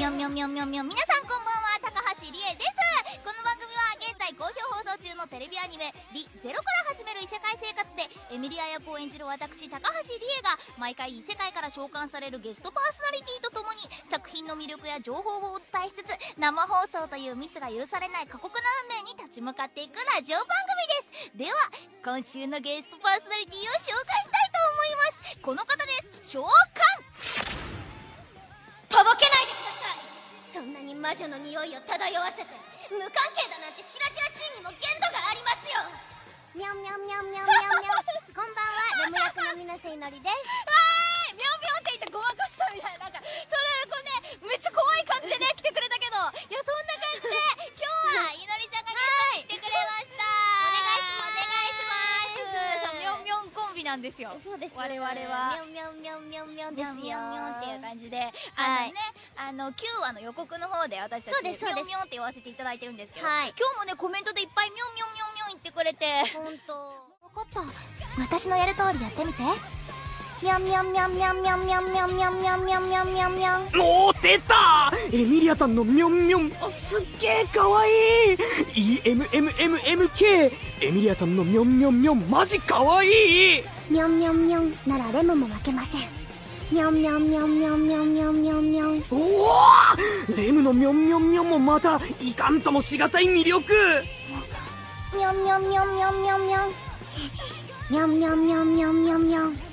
みょんみょんみょんみょんみょん皆さんこんばんは高橋理恵ですこの番組は現在好評放送中のテレビアニメ「リゼロから始める異世界生活」でエミリア役を演じる私高橋理恵が毎回異世界から召喚されるゲストパーソナリティとともに作品の魅力や情報をお伝えしつつ生放送というミスが許されない過酷な運命に立ち向かっていくラジオ番組です。では今週のゲストパーソナリティを紹介したいと思います。この方です。召喚魔女の匂いを漂わせて無関係だなんて白々しいにも限度がありますよ。みょんみょんみょんみょんみょんみょんこんばんはレム役の水瀬いのりです。はい！みょんみょんって言ってごまかしたみたいななんかそれこうねめっちゃ怖い感じでね来てくれたけど。いやそんな感じで今日はいのりちゃんがゲストに来てくれました。お願いします。お願いしますみょんみょんコンビなんですよ。そうです我々は。みょんみょんみょんみょんみょんみょんですよみょんみょんっていう感じで、はいあのね、あの、9話の予告の方で私たち、そうですそうです。みょんみょんって言わせていただいてるんですけど、はい。今日もね、コメントでいっぱいみょんみょんみょんみょん言ってくれて、本当。分かった。私のやる通りやってみて。みょんみょんみょんみょんみょんみょんみょんみょんみょんみょんみょんみょんみょん。おー出た。エミリアタンのミョンミョン。あすっげえかわいい。EMMMMK エミリアタンのミョンミョンミョン。マジかわいい。みょんみょんみょんならレムも負けませんみょんみょんみょんみょんみょんみょんみょんみょんおおレムのミョンミョンミョンもまたいかんともしがたい魅力。みょんみょんみょんみょんみょんみょんみょんみょんみょんみょんみょんみょん